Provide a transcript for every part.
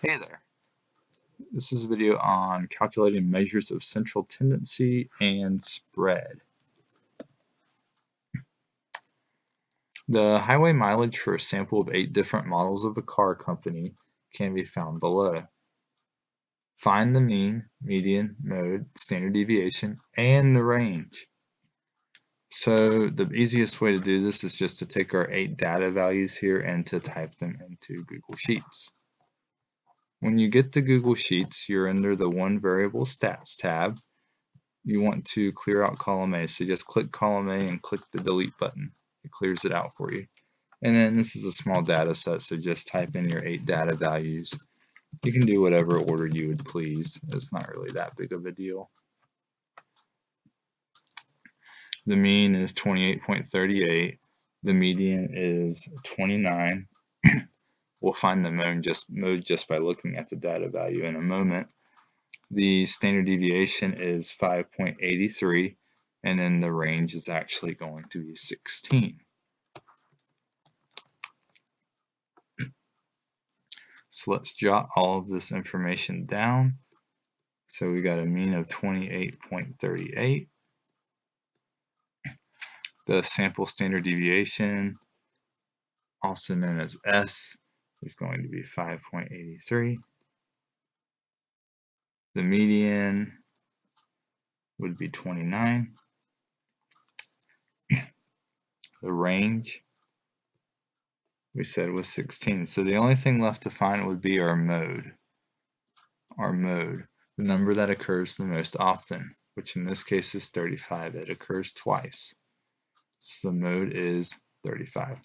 Hey there. This is a video on calculating measures of central tendency and spread. The highway mileage for a sample of eight different models of a car company can be found below. Find the mean, median, mode, standard deviation, and the range. So the easiest way to do this is just to take our eight data values here and to type them into Google Sheets. When you get to Google Sheets, you're under the One Variable Stats tab. You want to clear out column A, so just click column A and click the delete button. It clears it out for you. And then this is a small data set, so just type in your eight data values. You can do whatever order you would please. It's not really that big of a deal. The mean is 28.38. The median is 29. We'll find the mode just, mode just by looking at the data value in a moment. The standard deviation is 5.83 and then the range is actually going to be 16. So let's jot all of this information down. So we got a mean of 28.38. The sample standard deviation, also known as S, is going to be 5.83. The median would be 29. The range we said was 16. So the only thing left to find would be our mode. Our mode, the number that occurs the most often, which in this case is 35. It occurs twice. So the mode is 35.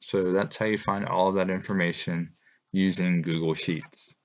So that's how you find all of that information using Google Sheets.